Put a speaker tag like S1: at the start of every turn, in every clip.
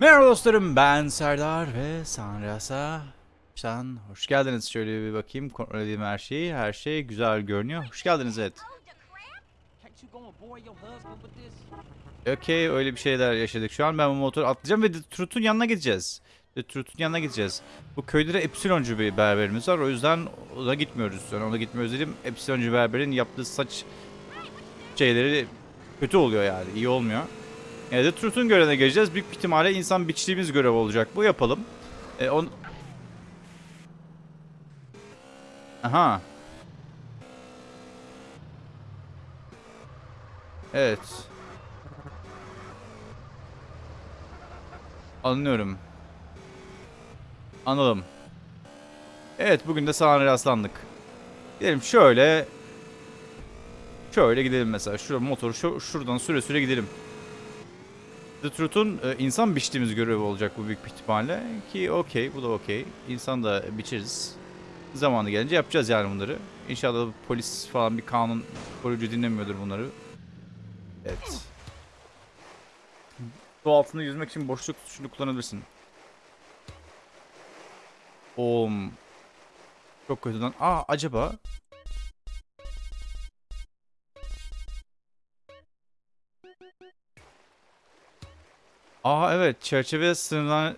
S1: Merhaba dostlarım ben Serdar ve Sanras'a Sen hoş geldiniz. Şöyle bir bakayım kontrol edeyim her şeyi. Her şey güzel görünüyor. Hoş geldiniz evet. Okey öyle bir şeyler yaşadık şu an. Ben bu motoru atlayacağım ve Trut'un yanına gideceğiz. Trut'un yanına gideceğiz. Bu köyde de Epsiloncu bir berberimiz var. O yüzden ona gitmiyoruz. Yani ona gitmiyoruz dedim. Epsiloncu berberin yaptığı saç şeyleri kötü oluyor yani. iyi olmuyor. Yani de Trut'un görevine geleceğiz. Büyük ihtimalle insan biçtiğimiz görev olacak. Bu yapalım. E, on... Aha. Evet. Anlıyorum. Anladım. Evet bugün de sana rastlandık. Gidelim şöyle. Şöyle gidelim mesela. Şurada motoru şu, şuradan süre süre gidelim. The Truth'un e, insan biçtiğimiz görevi olacak bu büyük bir ihtimalle. Ki okey bu da okey. İnsan da biçeriz. Zamanı gelince yapacağız yani bunları. İnşallah polis falan bir kanun koruyucu dinlemiyordur bunları. Evet. Su altında yüzmek için boşluk tuşunu kullanabilirsin. Oğlum. Çok kötüden. Aa acaba. Aa evet çerçeve sınırlar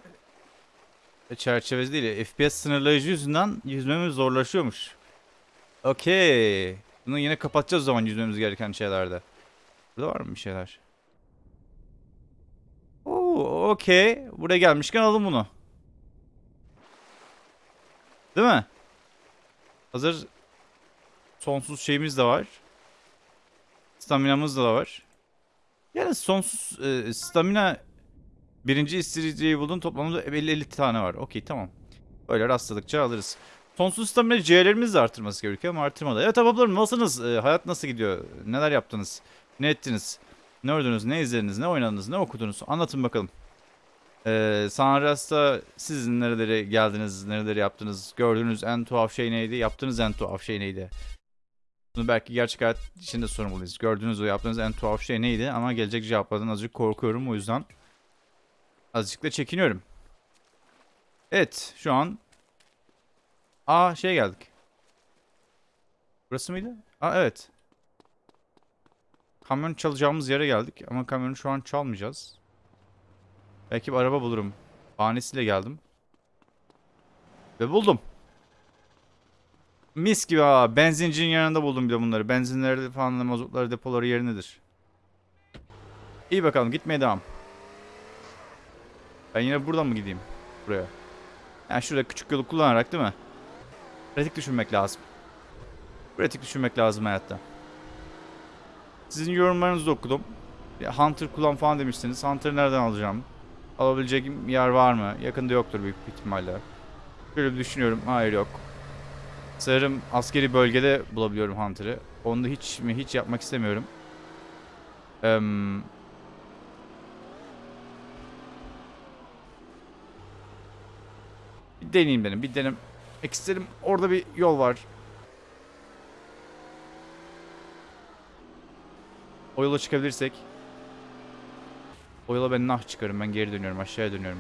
S1: çerçevesi değil FPS sınırlayıcı yüzünden yüzmemiz zorlaşıyormuş. Okey. Bunu yine kapatacağız zaman yüzmemiz gereken şeylerde. Burada var mı bir şeyler? Oo, okey. Buraya gelmişken alalım bunu. Değil mi? Hazır sonsuz şeyimiz de var. Staminamız da var. Yani sonsuz e, stamina birinci istiriciyi buldun toplamda 50, 50 tane var. Okey tamam. Böyle rastladıkça alırız. Sonsuz stamina C'lerimiz de artırması gerekiyor ama artırmadı. Evet ablalarım nasılsınız? E, hayat nasıl gidiyor? Neler yaptınız? Ne ettiniz? Ne ördünüz? Ne izlediniz? Ne oynadınız? Ne okudunuz? Anlatın bakalım. Ee, Sanras'ta siz nerelere geldiniz? Nereleri yaptınız? Gördüğünüz en tuhaf şey neydi? Yaptığınız en tuhaf şey neydi? Bunu belki gerçek hayat içinde sormalıyız. Gördüğünüz ve yaptığınız en tuhaf şey neydi? Ama gelecek cevaplardan azıcık korkuyorum. O yüzden azıcık da çekiniyorum. Evet şu an Aa şey geldik. Burası mıydı? Aa evet. Kamyon çalacağımız yere geldik ama kamyonu şu an çalmayacağız. Belki bir araba bulurum. Bahanesiyle geldim. Ve buldum. Mis gibi ha. Benzincinin yanında buldum bir de bunları. Benzinleri falan mazotları depoları yerindedir. İyi bakalım gitmeye devam. Ben yine buradan mı gideyim? Buraya. Yani şurada küçük yolu kullanarak değil mi? Pratik düşünmek lazım. Pratik düşünmek lazım hayatta. Sizin yorumlarınızı okudum. Hunter kullan falan demiştiniz. Hunter'ı nereden alacağım? Alabileceğim yer var mı? Yakında yoktur büyük ihtimalle. Şöyle bir düşünüyorum. Hayır yok. Sanırım askeri bölgede bulabiliyorum Hunter'ı. Onu hiç mi hiç yapmak istemiyorum. Eee... Bir deneyeyim benim. Bir denem. isterim. Orada bir yol var. O yola çıkabilirsek. O yola ben nah çıkarım. Ben geri dönüyorum. Aşağıya dönüyorum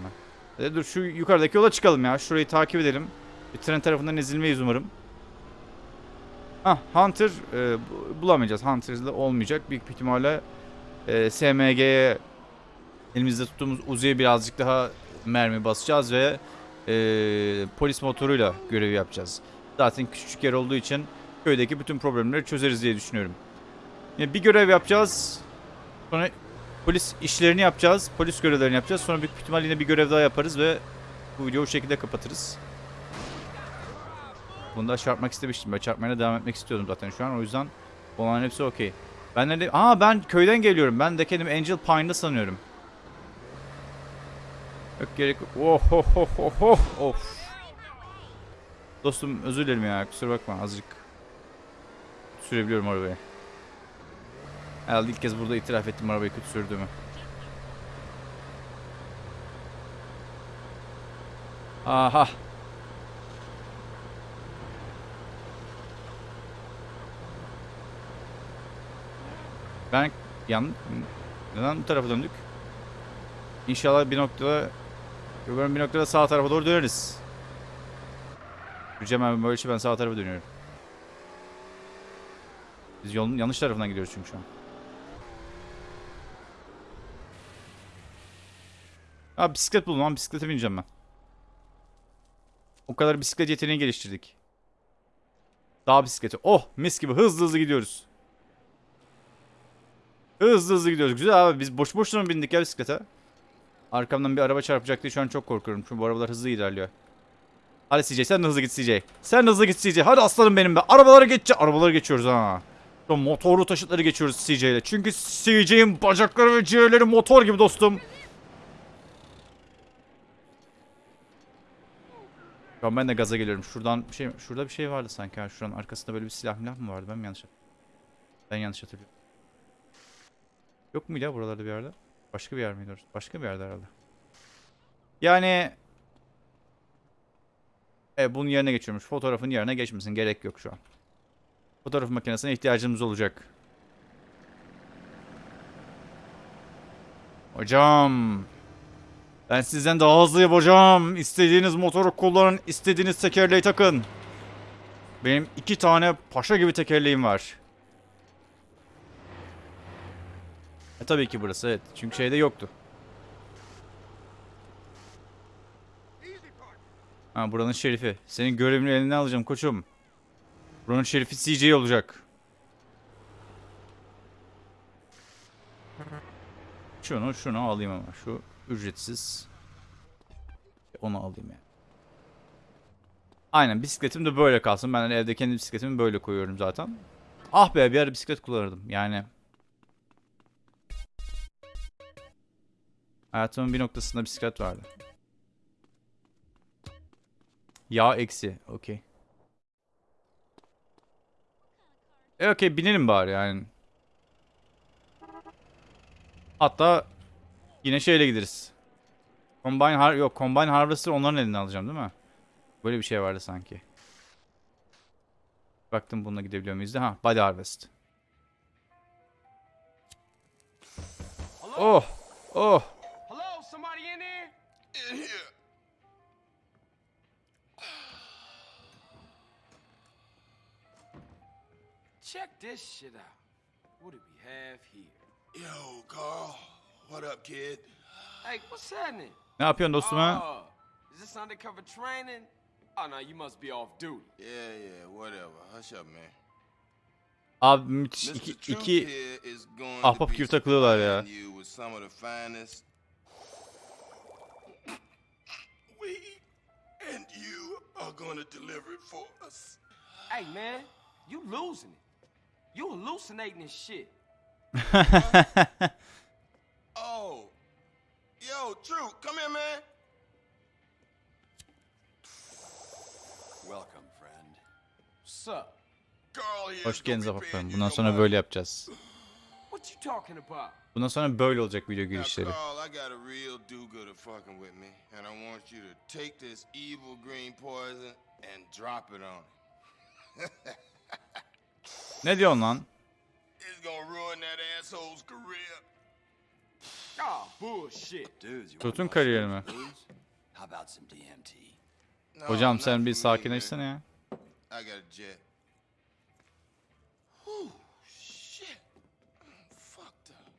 S1: ben. E, dur şu yukarıdaki yola çıkalım ya. Şurayı takip edelim. Bir tren tarafından ezilmeyiz umarım. Ah Hunter e, bu- bulamayacağız. Hunter'da olmayacak. Büyük ihtimalle e, SMG'ye elimizde tuttuğumuz Uzi'ye birazcık daha mermi basacağız ve e, polis motoruyla görev yapacağız. Zaten küçücük yer olduğu için köydeki bütün problemleri çözeriz diye düşünüyorum. Yani bir görev yapacağız. Sonra polis işlerini yapacağız. Polis görevlerini yapacağız. Sonra büyük ihtimal yine bir görev daha yaparız ve bu videoyu o şekilde kapatırız. Bunu da çarpmak istemiştim. Ben çarpmaya devam etmek istiyordum zaten şu an. O yüzden olan hepsi okey. Ben nerede? Aa ben köyden geliyorum. Ben de kendimi Angel Pine'da sanıyorum. Yok gerek yok. Oh oh oh oh oh of. Dostum özür dilerim ya. Kusura bakma azıcık. Sürebiliyorum arabayı. Herhalde ilk kez burada itiraf ettim arabayı kötü sürdüğümü. Aha. Ben yan neden bu tarafa döndük? İnşallah bir noktada umarım bir noktada sağ tarafa doğru döneriz. Yücem abi böyle şey ben sağ tarafa dönüyorum. Biz yolun yanlış tarafından gidiyoruz çünkü şu an. Abi bisiklet buldum lan bisiklete bineceğim ben. O kadar bisiklet yeteneği geliştirdik. Dağ bisikleti. Oh mis gibi hızlı hızlı gidiyoruz. Hızlı hızlı gidiyoruz. Güzel abi biz boş boşuna mı bindik ya bisiklete? Arkamdan bir araba çarpacak diye şu an çok korkuyorum. Çünkü bu arabalar hızlı ilerliyor. Hadi CJ sen de hızlı git CJ. Sen de hızlı git CJ. Hadi aslanım benim be. Arabalara geçeceğiz. Arabalara geçiyoruz ha. Şu motorlu taşıtları geçiyoruz CJ ile. Çünkü CJ'in bacakları ve ciğerleri motor gibi dostum. Şu an ben de gaza geliyorum. Şuradan bir şey şurada bir şey vardı sanki. Ha. Şuranın arkasında böyle bir silah milah mı vardı? Ben mi yanlış Ben yanlış hatırlıyorum. Yok muydu ya buralarda bir yerde? Başka bir yer miydi orası? Başka bir yerde herhalde. Yani Evet bunun yerine geçiyormuş. Fotoğrafın yerine geçmesin. Gerek yok şu an. Fotoğraf makinesine ihtiyacımız olacak. Hocam. Ben sizden daha hızlıyım hocam. İstediğiniz motoru kullanın. istediğiniz tekerleği takın. Benim iki tane paşa gibi tekerleğim var. E tabii ki burası evet. Çünkü şeyde yoktu. Ha buranın şerifi. Senin görevini eline alacağım koçum. Buranın şerifi CJ olacak. Şunu şunu alayım ama. Şu ücretsiz. Onu alayım yani. Aynen bisikletim de böyle kalsın. Ben evde kendi bisikletimi böyle koyuyorum zaten. Ah be bir ara bisiklet kullanırdım. Yani Hayatımın bir noktasında bisiklet vardı. Yağ eksi. Okey. E okey binelim bari yani. Hatta yine şeyle gideriz. Combine har yok Combine Harvester onların elinden alacağım değil mi? Böyle bir şey vardı sanki. Baktım bununla gidebiliyor muyuz? Ha, Body Harvest. Oh. Oh.
S2: Check this shit out. What do we have here?
S3: Yo, Carl. What up, kid?
S2: Hey, what's happening?
S1: Ne yapıyorsun dostum ha?
S2: Oh, is this undercover training? Oh no, you must be off duty.
S3: Yeah, yeah, whatever. Hush up, man.
S1: Abi müthiş iki, iki ahbap gibi takılıyorlar ya.
S2: Hey man, you losing it. You hallucinating this shit.
S3: Oh, yo, Truth, come here, man.
S4: Welcome, friend.
S2: What's up?
S3: Carl here.
S1: Hoş
S3: is gonna
S1: geldiniz
S3: be
S1: ahbaplarım.
S3: paying you
S1: Bundan
S3: your
S1: sonra
S3: money.
S1: böyle yapacağız.
S2: What you talking about?
S1: Bundan sonra böyle olacak video
S3: Now,
S1: girişleri. Ne diyorsun lan?
S3: It's gonna ruin that asshole's career.
S2: Bullshit.
S4: Dudes, you
S1: Tutun
S4: want
S1: kariyerimi.
S4: mushrooms, blues? How about some DMT?
S3: No,
S1: Hocam sen bir sakinleşsene ya.
S3: man. I got a jet. Whew, shit. I'm fucked up.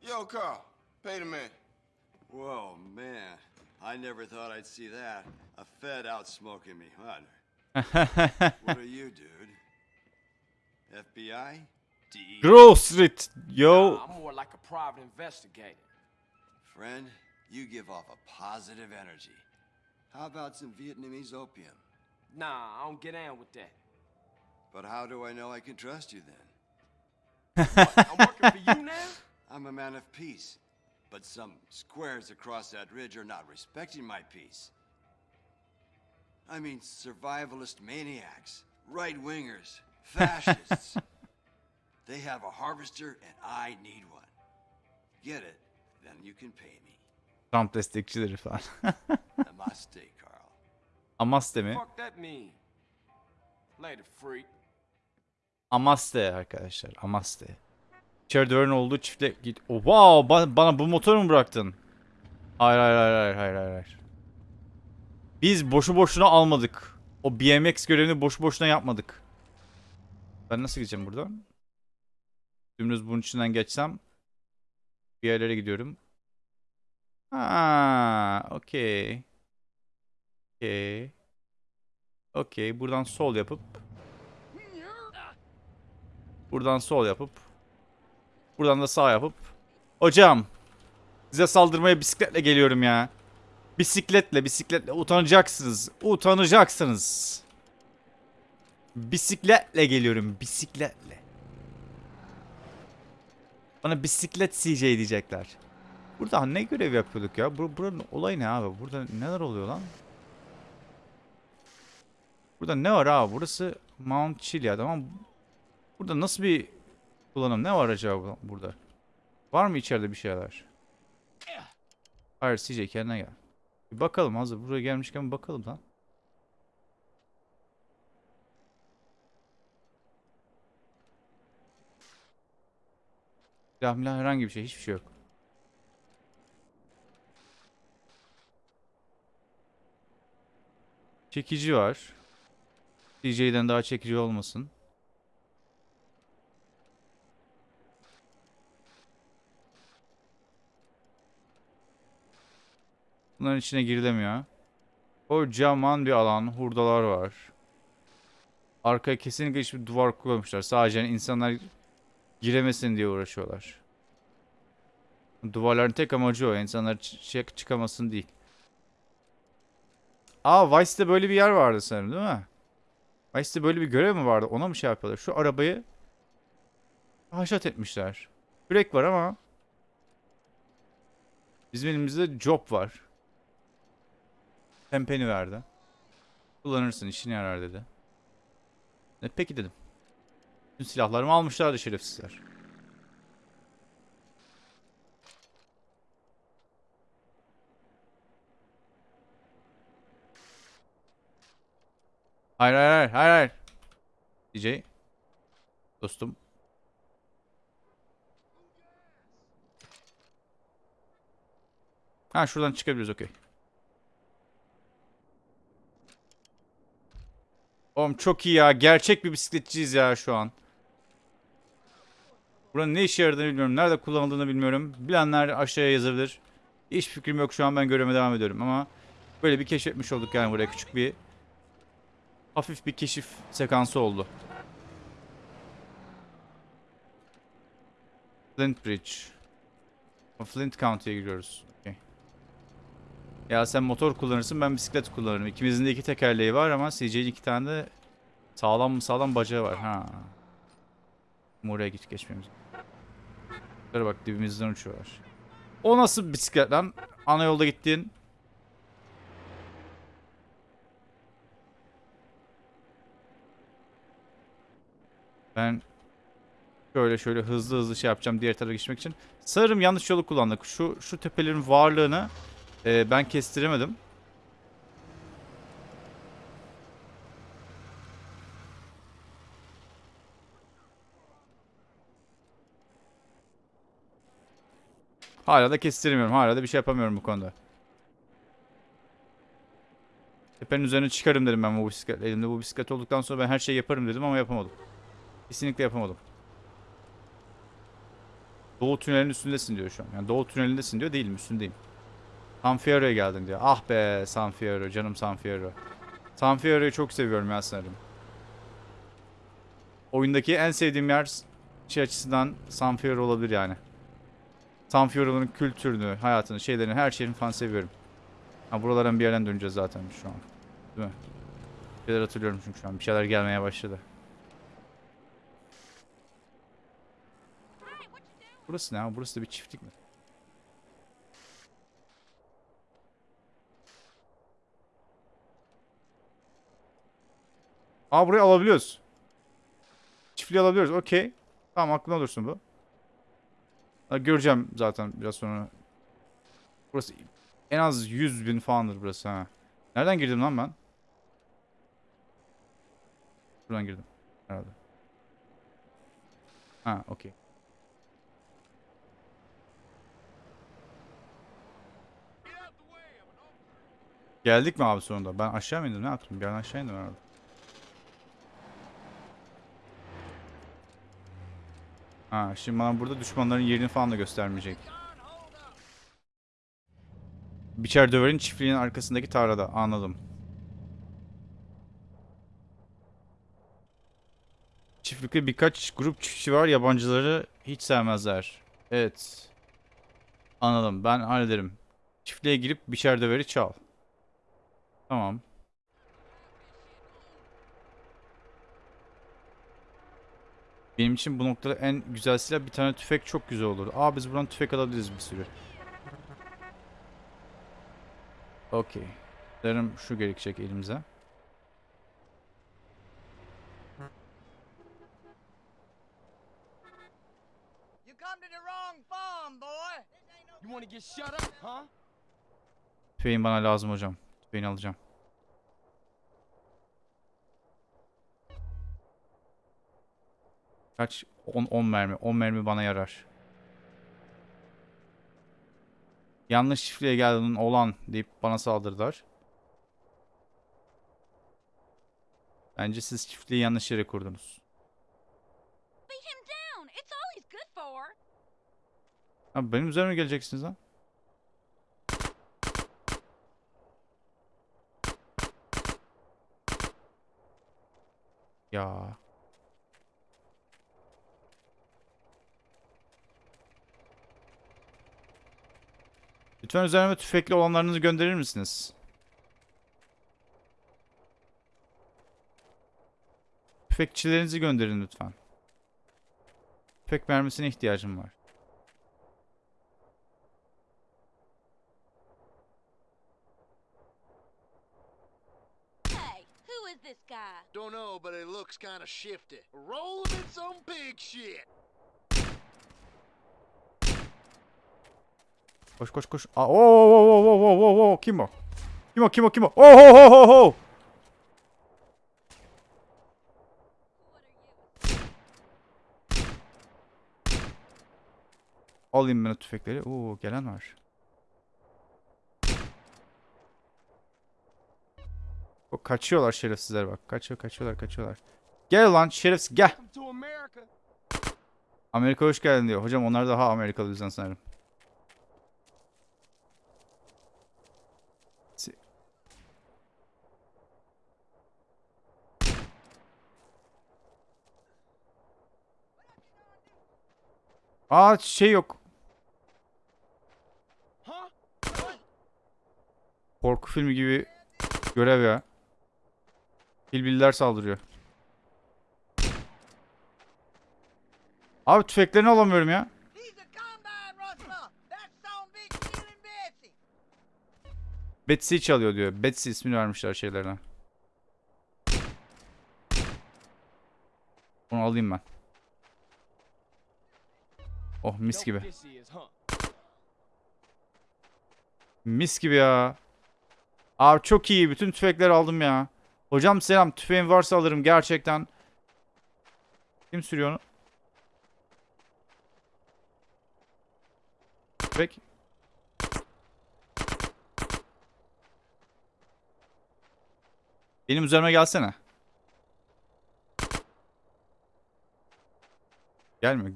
S3: Yo, Carl, pay the man.
S4: Whoa, man. I never thought I'd see that. A Fed out smoking me. What? what are you, dude? FBI? DE?
S1: Grove Street. Yo.
S2: Nah, I'm more like a private investigator.
S4: Friend, you give off a positive energy. How about some Vietnamese opium?
S2: Nah, I don't get down with that.
S4: But how do I know I can trust you then?
S2: I'm working for you now?
S4: I'm a man of peace. But some squares across that ridge are not respecting my peace. I mean, survivalist maniacs, right wingers, fascists. they have a harvester, and I need one. Get it? Then you can pay me.
S1: Trump destekçileri falan.
S4: Namaste, Carl.
S1: Amaste mi?
S2: Fuck that mean? Later, freak.
S1: Amaste arkadaşlar. Amaste. İçeride öğren olduğu çiftle git. Oh, wow, ba- bana bu motoru mu bıraktın? Hayır hayır hayır hayır hayır hayır. hayır. Biz boşu boşuna almadık. O BMX görevini boşu boşuna yapmadık. Ben nasıl gideceğim buradan? Dümdüz bunun içinden geçsem bir yerlere gidiyorum. Ha, okey. Okey. Okey, buradan sol yapıp Buradan sol yapıp Buradan da sağ yapıp Hocam Size saldırmaya bisikletle geliyorum ya. Bisikletle bisikletle utanacaksınız. Utanacaksınız. Bisikletle geliyorum bisikletle. Bana bisiklet CJ diyecekler. Burada ne görev yapıyorduk ya? Bur buranın olayı ne abi? Burada neler oluyor lan? Burada ne var abi? Burası Mount Chiliad ama burada nasıl bir kullanım? Ne var acaba burada? Var mı içeride bir şeyler? Hayır CJ kendine gel. Bir bakalım hazır buraya gelmişken bakalım lan. Silah herhangi bir şey hiçbir şey yok. Çekici var. CJ'den daha çekici olmasın. Bunların içine girilemiyor. Kocaman bir alan. Hurdalar var. Arkaya kesinlikle hiçbir duvar koymuşlar. Sadece yani insanlar giremesin diye uğraşıyorlar. Duvarların tek amacı o. İnsanlar çık çıkamasın değil. Aa Vice'de böyle bir yer vardı sanırım değil mi? Vice'de böyle bir görev mi vardı? Ona mı şey yapıyorlar? Şu arabayı haşat etmişler. Kürek var ama bizim elimizde job var. Pempeni verdi. Kullanırsın işine yarar dedi. E, peki dedim. Tüm silahlarımı almışlardı şerefsizler. Hayır hayır hayır hayır hayır. DJ. Dostum. Ha şuradan çıkabiliriz okey. Oğlum çok iyi ya. Gerçek bir bisikletçiyiz ya şu an. Buranın ne işe yaradığını bilmiyorum. Nerede kullanıldığını bilmiyorum. Bilenler aşağıya yazabilir. Hiç fikrim yok şu an ben görevime devam ediyorum ama böyle bir keşfetmiş olduk yani buraya küçük bir hafif bir keşif sekansı oldu. Flint Bridge. Flint County'ye giriyoruz. Okey. Ya sen motor kullanırsın ben bisiklet kullanırım. İkimizin de iki tekerleği var ama CJ'nin iki tane de sağlam sağlam bacağı var. Ha. Oraya git geçmemiz. Şöyle bak dibimizden uçuyorlar. O nasıl bisiklet lan? Ana yolda gittiğin. Ben şöyle şöyle hızlı hızlı şey yapacağım diğer tarafa geçmek için. Sanırım yanlış yolu kullandık. Şu şu tepelerin varlığını e, ben kestiremedim. Hala da kestiremiyorum. Hala da bir şey yapamıyorum bu konuda. Tepenin üzerine çıkarım dedim ben bu bisiklet. Elimde bu bisiklet olduktan sonra ben her şeyi yaparım dedim ama yapamadım. Kesinlikle yapamadım. Doğu tünelinin üstündesin diyor şu an. Yani Doğu tünelindesin diyor. Değilim üstündeyim. San Fierro'ya geldin diyor. Ah be San Fierro. Canım San Fierro. San Fierro'yu çok seviyorum ya sanırım. Oyundaki en sevdiğim yer şey açısından San Fierro olabilir yani. San Fierro'nun kültürünü, hayatını, şeylerini, her şeyini falan seviyorum. Ha buralardan bir yerden döneceğiz zaten şu an. Değil mi? Bir şeyler hatırlıyorum çünkü şu an. Bir şeyler gelmeye başladı. Burası ne? Burası da bir çiftlik mi? Aa burayı alabiliyoruz. Çiftliği alabiliyoruz. Okey. Tamam aklına olursun bu. Göreceğim zaten biraz sonra. Burası en az 100 bin falandır burası ha. Nereden girdim lan ben? Buradan girdim. Herhalde. Ha okey. Geldik mi abi sonunda? Ben aşağı mı indim? Ne yaptım? Bir aşağı indim herhalde. Ha, şimdi bana burada düşmanların yerini falan da göstermeyecek. Biçer Döver'in çiftliğinin arkasındaki tarlada. Anladım. Çiftlikte birkaç grup çiftçi var. Yabancıları hiç sevmezler. Evet. Anladım. Ben hallederim. Çiftliğe girip biçer döveri çal. Tamam. Benim için bu noktada en güzel silah bir tane tüfek çok güzel olur. Aa biz buradan tüfek alabiliriz bir sürü. Okey. Sanırım şu gerekecek elimize.
S5: You come to the wrong farm, boy.
S2: You want to get shut up, huh?
S1: Tüfeğin bana lazım hocam. Tüfeğini alacağım. Kaç? 10 10 mermi. 10 mermi bana yarar. Yanlış çiftliğe geldin olan deyip bana saldırdılar. Bence siz çiftliği yanlış yere kurdunuz. Abi benim üzerime geleceksiniz lan. Ya. Lütfen üzerime tüfekli olanlarınızı gönderir misiniz? Tüfekçilerinizi gönderin lütfen. Tüfek mermisine ihtiyacım var.
S6: Hey, who is this guy?
S7: Don't know, but it looks kind of shifty. Rolling in some pig shit.
S1: Koş koş koş. Aa, oo, oo, oo, oo, oo, oo, oo. Kim o? Kim o? Kim o? Kim o? Oh, oh, oh, oh, oh. Alayım ben o tüfekleri. Oo, gelen var. O kaçıyorlar şerefsizler bak. Kaçıyor, kaçıyorlar, kaçıyorlar. Gel lan şerefsiz gel. Amerika hoş geldin diyor. Hocam onlar daha Amerikalı yüzden sanırım. Aa şey yok. Korku filmi gibi görev ya. Hilbililer saldırıyor. Abi tüfeklerini alamıyorum ya.
S5: Betsy.
S1: Çalıyor diyor. Betsy ismini vermişler şeylerine. Onu alayım ben. Oh mis gibi. Mis gibi ya. Abi çok iyi. Bütün tüfekleri aldım ya. Hocam selam. Tüfeğin varsa alırım gerçekten. Kim sürüyor onu? Tüfek. Benim üzerime gelsene. Gelme.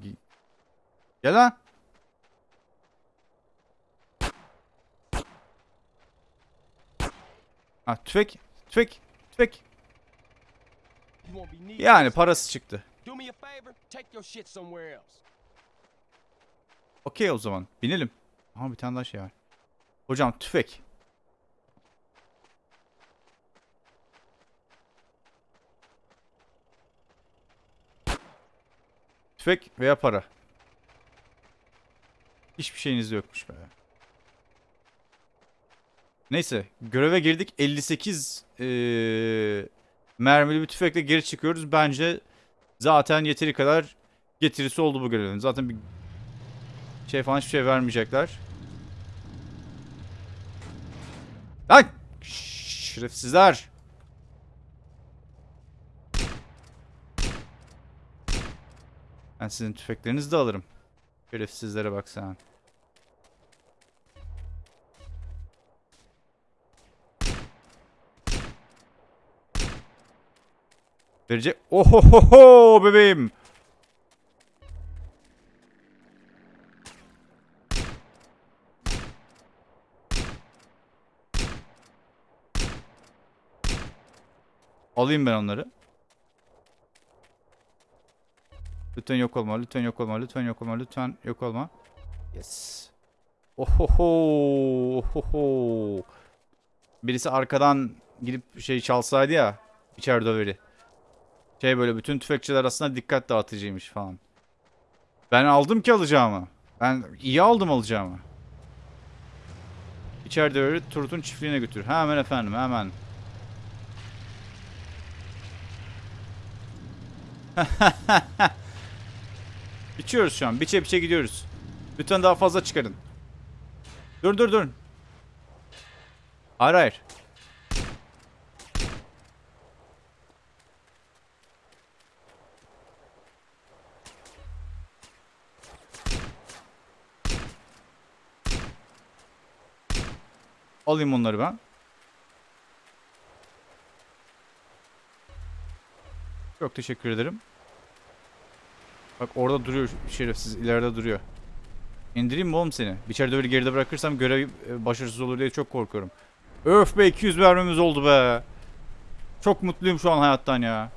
S1: Gel lan. Ha tüfek. Tüfek. Tüfek. Yani parası çıktı. Okey o zaman. Binelim. Aha bir tane daha şey var. Hocam tüfek. Tüfek veya para. Hiçbir şeyiniz yokmuş be. Neyse. Göreve girdik. 58 eee, mermili bir tüfekle geri çıkıyoruz. Bence zaten yeteri kadar getirisi oldu bu görevin. Zaten bir şey falan hiçbir şey vermeyecekler. Lan! Şerefsizler! Ben sizin tüfeklerinizi de alırım. Şerefsizlere bak sen. Verecek. Ohohoho bebeğim. Alayım ben onları. Lütfen yok olma, lütfen yok olma, lütfen yok olma, lütfen yok olma. Yes. Ohoho, ohoho. Birisi arkadan gidip şey çalsaydı ya, içeride döveri. Şey böyle bütün tüfekçiler arasında dikkat dağıtıcıymış falan. Ben aldım ki alacağımı. Ben iyi aldım alacağımı. İçeride döveri Turut'un çiftliğine götür. Hemen efendim, hemen. Biçiyoruz şu an. Biçe biçe gidiyoruz. Lütfen daha fazla çıkarın. Dur dur dur. Hayır hayır. Alayım onları ben. Çok teşekkür ederim. Bak orada duruyor şerefsiz ileride duruyor. İndireyim mi oğlum seni? İçeride öyle geride bırakırsam görev e, başarısız olur diye çok korkuyorum. Öf be 200 vermemiz oldu be. Çok mutluyum şu an hayattan ya.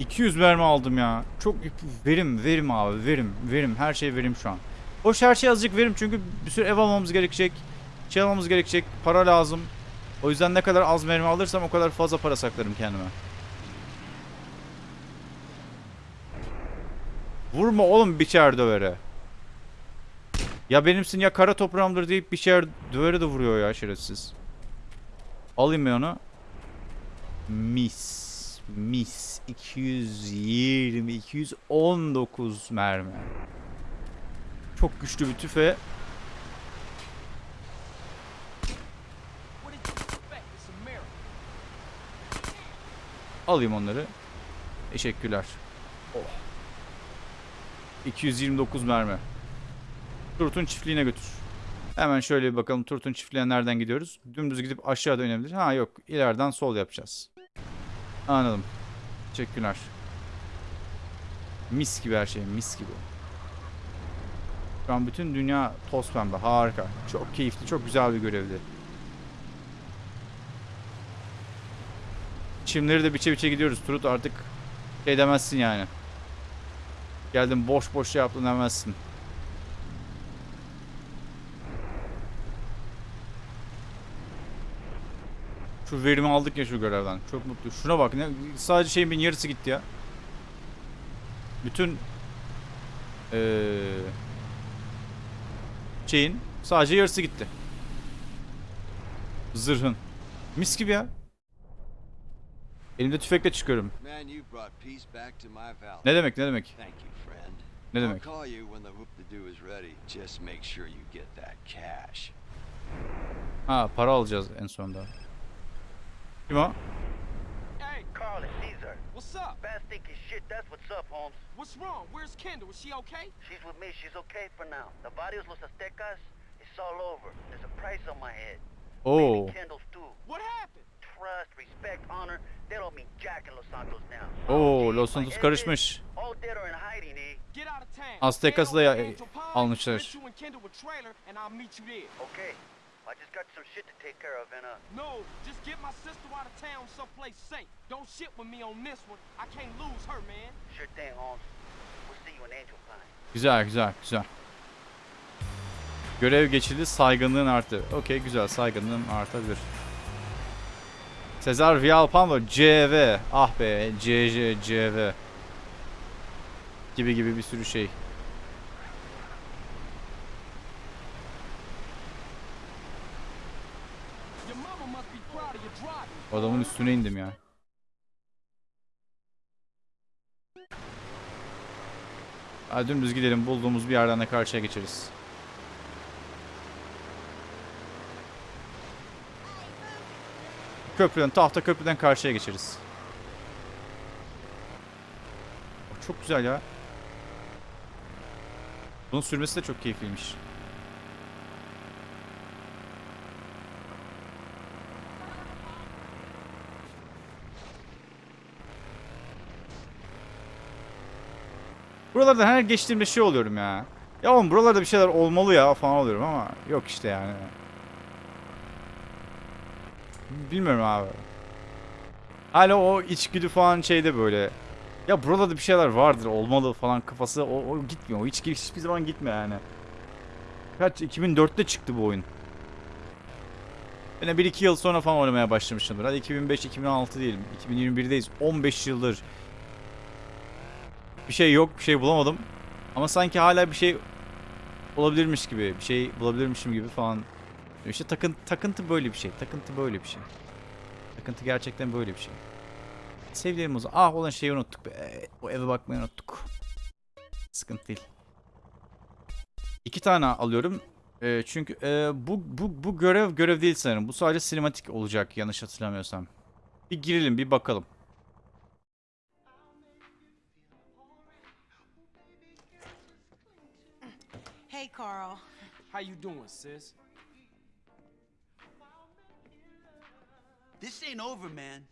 S1: 200 mermi aldım ya. Çok verim verim abi verim verim her şey verim şu an. Hoş her şey azıcık verim çünkü bir sürü ev almamız gerekecek. Şey almamız gerekecek. Para lazım. O yüzden ne kadar az mermi alırsam o kadar fazla para saklarım kendime. Vurma oğlum biçer dövere. Ya benimsin ya kara toprağımdır deyip biçer dövere de vuruyor ya şerefsiz. Alayım ben onu. Mis. Mis. 220, 219 mermi. Çok güçlü bir tüfe. Alayım onları. Teşekkürler. Oh. 229 mermi. Turt'un çiftliğine götür. Hemen şöyle bir bakalım Turt'un çiftliğine nereden gidiyoruz? Dümdüz gidip aşağı dönebilir. Ha yok ileriden sol yapacağız. Anladım. Teşekkürler. Mis gibi her şey mis gibi. Şu an bütün dünya toz pembe harika. Çok keyifli çok güzel bir görevdi. Çimleri de biçe biçe gidiyoruz. Turut artık şey demezsin yani. Geldim boş boş şey yaptın demezsin. Şu verimi aldık ya şu görevden. Çok mutlu. Şuna bak. Ne, sadece şeyin yarısı gitti ya. Bütün eee şeyin sadece yarısı gitti. Zırhın. Mis gibi ya. Elimde tüfekle çıkıyorum. Ne demek ne demek?
S4: Thank you.
S1: Ne
S4: I'll
S1: demek?
S4: call you when the whoop-de-doo is ready. Just make sure you get that cash.
S1: Ha para alacağız en sonunda. Kim o?
S2: Hey,
S5: Carl and Caesar.
S2: what's up?
S5: Fast thinking shit, that's what's up, Holmes.
S2: What's wrong? Where's Kendall? Is she okay?
S5: She's with me, she's okay for now. The barrios Los Aztecas, it's all over. There's a price on my head.
S1: Oo.
S5: Maybe Kendall's too.
S2: What happened?
S5: Trust, respect, honor, they don't mean jack in Los Santos now.
S1: Oo, Los Santos karışmış.
S5: Eh?
S1: Aztecas'ı da ya- almışlar.
S5: I just got some shit to take care of and uh
S2: No, just get my sister out of town someplace safe. Don't shit with me on this one. I can't lose her, man.
S5: sure thing, Holmes. We'll see you in Angel Pine.
S1: Güzel güzel güzel. Görev geçildi saygınlığın arttı. Okey güzel saygınlığım artabilir. Sezar Vialpando CV. Ah be CC CV. Gibi gibi bir sürü şey. Adamın üstüne indim ya. Hadi dümdüz gidelim bulduğumuz bir yerden de karşıya geçeriz. Köprüden, tahta köprüden karşıya geçeriz. Çok güzel ya. Bunun sürmesi de çok keyifliymiş. Buralarda her geçtiğimde şey oluyorum ya. Ya oğlum buralarda bir şeyler olmalı ya falan oluyorum ama yok işte yani. Bilmiyorum abi. Hala o içgüdü falan şeyde böyle. Ya buralarda bir şeyler vardır olmalı falan kafası o, o gitmiyor. O içgüdü hiçbir zaman gitmiyor yani. Kaç 2004'te çıktı bu oyun. De 1-2 yıl sonra falan oynamaya başlamışımdır. Hadi 2005-2006 diyelim. 2021'deyiz. 15 yıldır. Bir şey yok. Bir şey bulamadım. Ama sanki hala bir şey olabilirmiş gibi. Bir şey bulabilirmişim gibi falan. İşte takın, takıntı böyle bir şey. Takıntı böyle bir şey. Takıntı gerçekten böyle bir şey. Sevgilerim o zaman. Ah olan şeyi unuttuk be. O eve bakmayı unuttuk. Sıkıntı değil. İki tane alıyorum. Ee, çünkü e, bu, bu, bu görev görev değil sanırım. Bu sadece sinematik olacak yanlış hatırlamıyorsam. Bir girelim bir bakalım.
S8: Hey, Carl.
S2: How you doing, sis?
S9: This ain't over, man.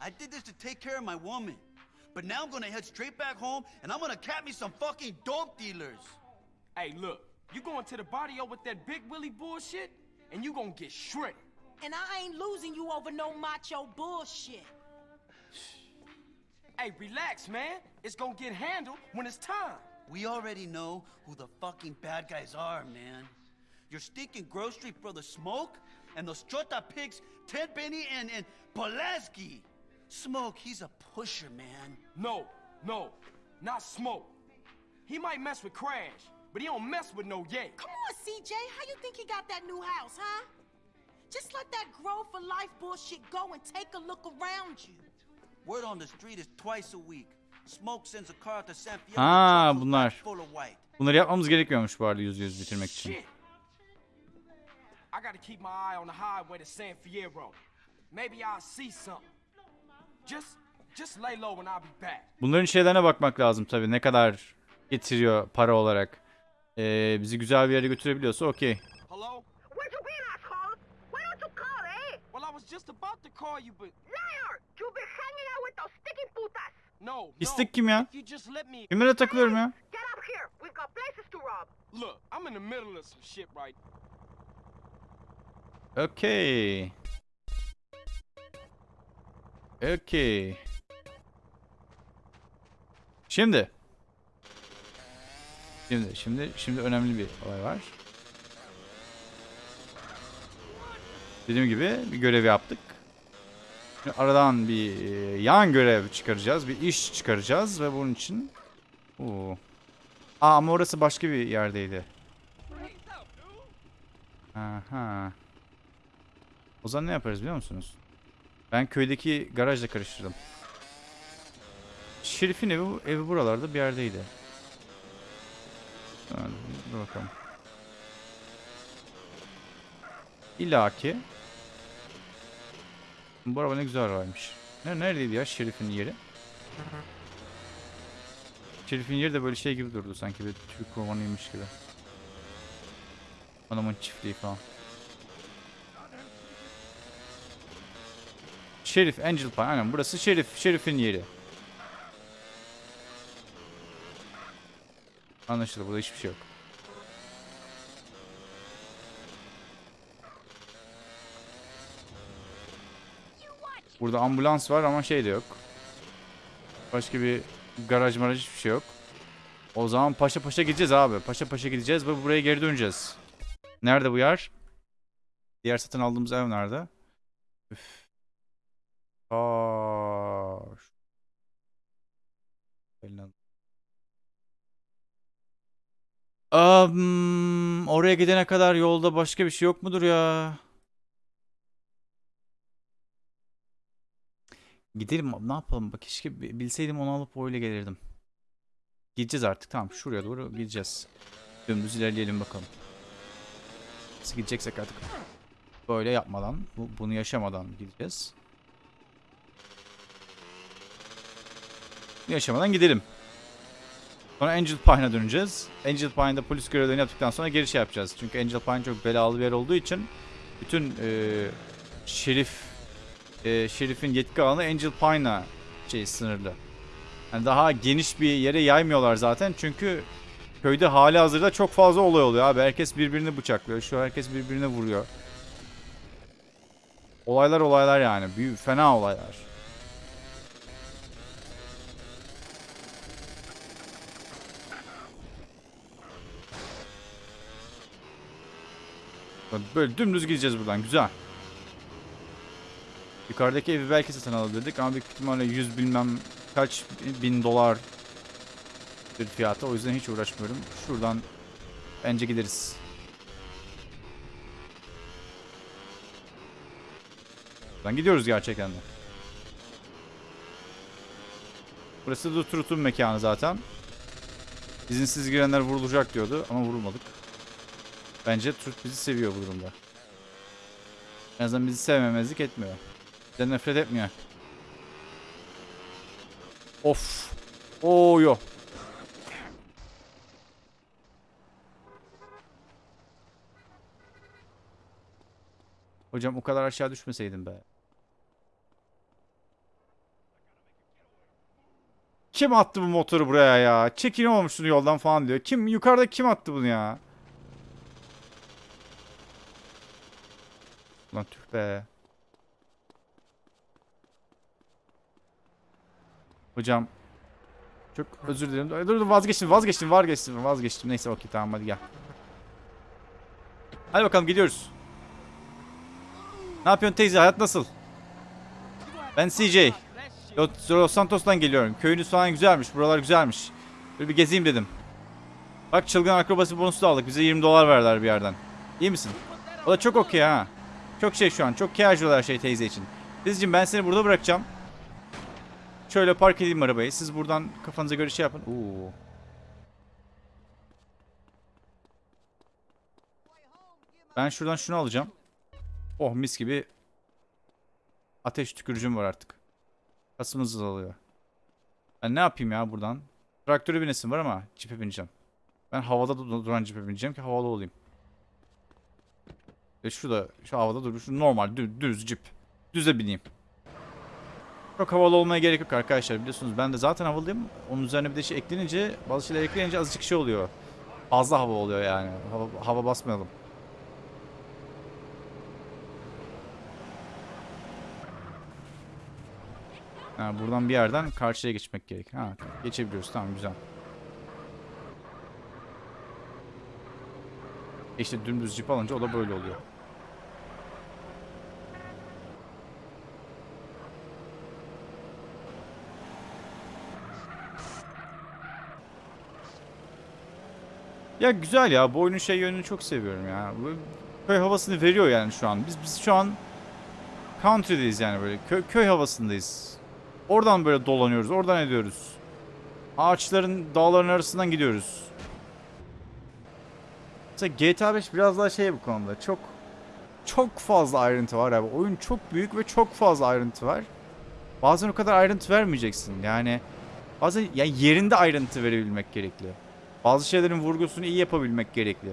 S9: I did this to take care of my woman. But now I'm gonna head straight back home and I'm gonna cap me some fucking dope dealers.
S2: Hey, look, you going to the barrio with that big Willie bullshit, and you gonna get shredded.
S8: And I ain't losing you over no macho bullshit.
S2: Hey, relax, man. It's gonna get handled when it's time.
S9: We already know who the fucking bad guys are, man. Your stinking grocery Street brother Smoke and those Chota pigs, Ted Benny and, and Pulaski. Smoke, he's a pusher, man.
S2: No, no, not Smoke. He might mess with Crash, but he don't mess with no Ye.
S8: Come on, CJ. How you think he got that new house, huh? Just let that grow for life bullshit go and take a look around you.
S9: Word on the street is twice a week. Smoke sends a car to San Fierro
S1: Ha,
S9: with trucks
S1: bunlar.
S9: full of white.
S1: Bunları yapmamız gerekmiyormuş bu arada yüz yüz bitirmek için.
S2: Shit. I gotta keep my eye on the highway to San Fierro. Maybe I'll see something. Just, just lay low and I'll be back.
S1: Bunların şeylerine bakmak lazım tabii. Ne kadar getiriyor para olarak. Ee, bizi güzel bir yere götürebiliyorsa okey.
S2: Hello?
S5: Where you been, asshole? Why don't you call, eh?
S2: Well, I was just about to call you, but
S5: Liar! You've been hanging out with those sticky putas.
S2: no, no.
S1: Pislik kim ya? Kimlere takılıyorum ya?
S5: Get up here. We've got places to rob.
S2: Look, I'm in the middle of some shit right
S1: Okey. Okey. Şimdi. Şimdi, şimdi, şimdi önemli bir olay var. Dediğim gibi bir görev yaptık. Şimdi aradan bir e, yan görev çıkaracağız. Bir iş çıkaracağız ve bunun için... Oo. Aa ama orası başka bir yerdeydi. Aha. O zaman ne yaparız biliyor musunuz? Ben köydeki garajla karıştırdım. Şerif'in evi, evi buralarda bir yerdeydi. Dur bakalım. İlla. Bu araba ne güzel arabaymış. Ne, neredeydi ya Şerif'in yeri? Şerif'in yeri de böyle şey gibi durdu sanki bir Türk romanıymış gibi. Adamın çiftliği falan. Şerif, Angel Pine. Aynen burası Şerif. Şerif'in yeri. Anlaşıldı. Burada hiçbir şey yok. Burada ambulans var ama şey de yok. Başka bir garaj maraj hiçbir şey yok. O zaman paşa paşa gideceğiz abi. Paşa paşa gideceğiz ve buraya geri döneceğiz. Nerede bu yer? Diğer satın aldığımız ev nerede? Üf. Aa. şu- Elinden- Am, oraya gidene kadar yolda başka bir şey yok mudur ya? Gidelim ne yapalım bak keşke bi- bilseydim onu alıp öyle gelirdim. Gideceğiz artık tamam şuraya doğru gideceğiz. Dümdüz ilerleyelim bakalım. Nasıl gideceksek artık böyle yapmadan bu, bunu yaşamadan gideceğiz. Yaşamadan gidelim. Sonra Angel Pine'a döneceğiz. Angel Pine'da polis görevlerini yaptıktan sonra geri şey yapacağız. Çünkü Angel Pine çok belalı bir yer olduğu için bütün e, şerif e, şerifin yetki alanı Angel Pine'a şey sınırlı. Yani daha geniş bir yere yaymıyorlar zaten çünkü köyde hali hazırda çok fazla olay oluyor abi. Herkes birbirini bıçaklıyor. Şu herkes birbirine vuruyor. Olaylar olaylar yani. Büyük, fena olaylar. Böyle dümdüz gideceğiz buradan. Güzel. Yukarıdaki evi belki satın alabilirdik ama büyük ihtimalle 100 bilmem kaç bin dolar bir fiyata. O yüzden hiç uğraşmıyorum. Şuradan bence gideriz. Buradan gidiyoruz gerçekten de. Burası da Trut'un mekanı zaten. İzinsiz girenler vurulacak diyordu ama vurulmadık. Bence Trut bizi seviyor bu durumda. En azından bizi sevmemezlik etmiyor. Bizden nefret etmiyor. Of. Oo yo. Hocam o kadar aşağı düşmeseydim be. Kim attı bu motoru buraya ya? Çekin olmuşsun yoldan falan diyor. Kim yukarıda kim attı bunu ya? Lan tüh be. Hocam. Çok özür dilerim. Dur dur vazgeçtim vazgeçtim vazgeçtim vazgeçtim. Neyse okey tamam hadi gel. Hadi bakalım gidiyoruz. Ne yapıyorsun teyze hayat nasıl? Ben CJ. Los Santos'tan geliyorum. Köyünüz falan güzelmiş. Buralar güzelmiş. Böyle bir gezeyim dedim. Bak çılgın akrobasi bonusu da aldık. Bize 20 dolar verdiler bir yerden. İyi misin? O da çok okey ha. Çok şey şu an. Çok casual her şey teyze için. Teyzeciğim ben seni burada bırakacağım. Şöyle park edeyim arabayı. Siz buradan kafanıza göre şey yapın. Oo. Ben şuradan şunu alacağım. Oh mis gibi ateş tükürücüm var artık. Kasımız alıyor. Ben ne yapayım ya buradan? Traktöre binesim var ama cipe bineceğim. Ben havada du- duran cipe bineceğim ki havalı olayım. Ve şurada şu havada dur. Şu normal düz, düz cip. Düze bineyim. Çok havalı olmaya gerek yok arkadaşlar biliyorsunuz. Ben de zaten havalıyım. Onun üzerine bir de şey eklenince bazı şeyler eklenince azıcık şey oluyor. Fazla hava oluyor yani. Hava, hava basmayalım. Ha, buradan bir yerden karşıya geçmek gerek. Ha, geçebiliyoruz. Tamam güzel. İşte dümdüz cip alınca o da böyle oluyor. Ya güzel ya. Bu oyunun şey yönünü çok seviyorum ya. Köy havasını veriyor yani şu an. Biz biz şu an country'deyiz yani böyle. Köy, köy havasındayız. Oradan böyle dolanıyoruz. Oradan ediyoruz. Ağaçların, dağların arasından gidiyoruz. Mesela GTA 5 biraz daha şey bu konuda. Çok çok fazla ayrıntı var abi. Oyun çok büyük ve çok fazla ayrıntı var. Bazen o kadar ayrıntı vermeyeceksin. Yani bazen yani yerinde ayrıntı verebilmek gerekli. Bazı şeylerin vurgusunu iyi yapabilmek gerekli.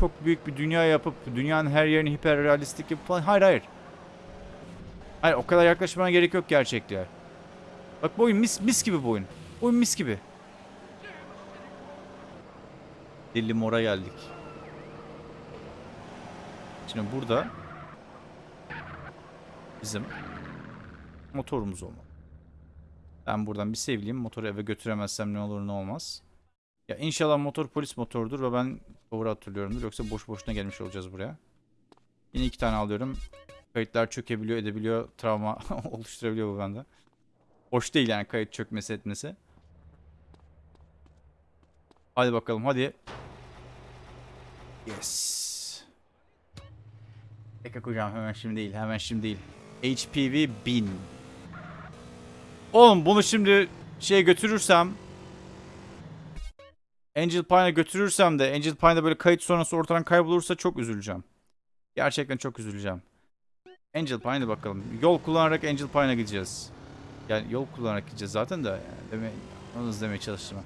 S1: Çok büyük bir dünya yapıp dünyanın her yerini hiperrealistik yapıp falan. Hayır hayır. Hayır o kadar yaklaşmana gerek yok gerçekliğe. Bak bu oyun mis, mis gibi bu oyun. Bu oyun mis gibi. Deli mora geldik. Şimdi burada bizim motorumuz olmalı. Ben buradan bir sevleyeyim. Motoru eve götüremezsem ne olur ne olmaz. Ya inşallah motor polis motorudur ve ben doğru hatırlıyorumdur. Yoksa boş boşuna gelmiş olacağız buraya. Yine iki tane alıyorum. Kayıtlar çökebiliyor, edebiliyor. Travma oluşturabiliyor bu bende. Hoş değil yani kayıt çökmesi etmesi. Hadi bakalım hadi. Yes. Eka hocam hemen şimdi değil hemen şimdi değil. HPV 1000. Oğlum bunu şimdi şeye götürürsem Angel Pine'a götürürsem de Angel Pine'da böyle kayıt sonrası ortadan kaybolursa çok üzüleceğim. Gerçekten çok üzüleceğim. Angel Pine'a bakalım. Yol kullanarak Angel Pine'a gideceğiz. Yani yol kullanarak gideceğiz zaten de. Yani deme, onu demeye çalıştım.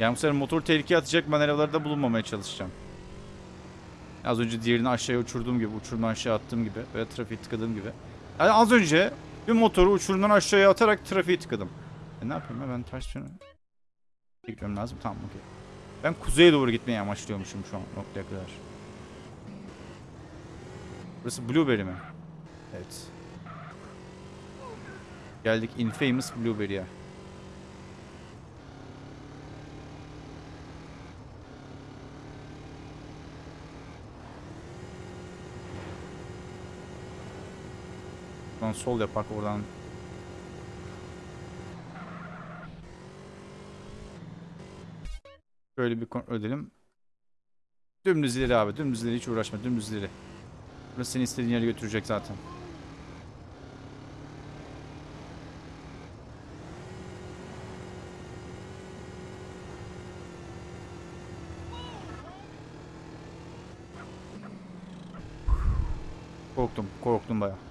S1: Yani bu sefer motor tehlikeye atacak manevralarda bulunmamaya çalışacağım. Az önce diğerini aşağıya uçurduğum gibi, uçurumdan aşağı attığım gibi veya trafiği tıkadığım gibi. Yani az önce bir motoru uçurumdan aşağıya atarak trafiği tıkadım. E ne yapayım ya ben ters yöne gitmem lazım. Tamam okey. Ben kuzeye doğru gitmeyi amaçlıyormuşum şu an noktaya kadar. Burası Blueberry mi? Evet. Geldik Infamous Blueberry'e. Buradan sol yapak oradan. Şöyle bir kontrol edelim. Dümdüz ileri abi. Dümdüz ileri hiç uğraşma. Dümdüz ileri. Burası seni istediğin yere götürecek zaten. Korktum. Korktum baya.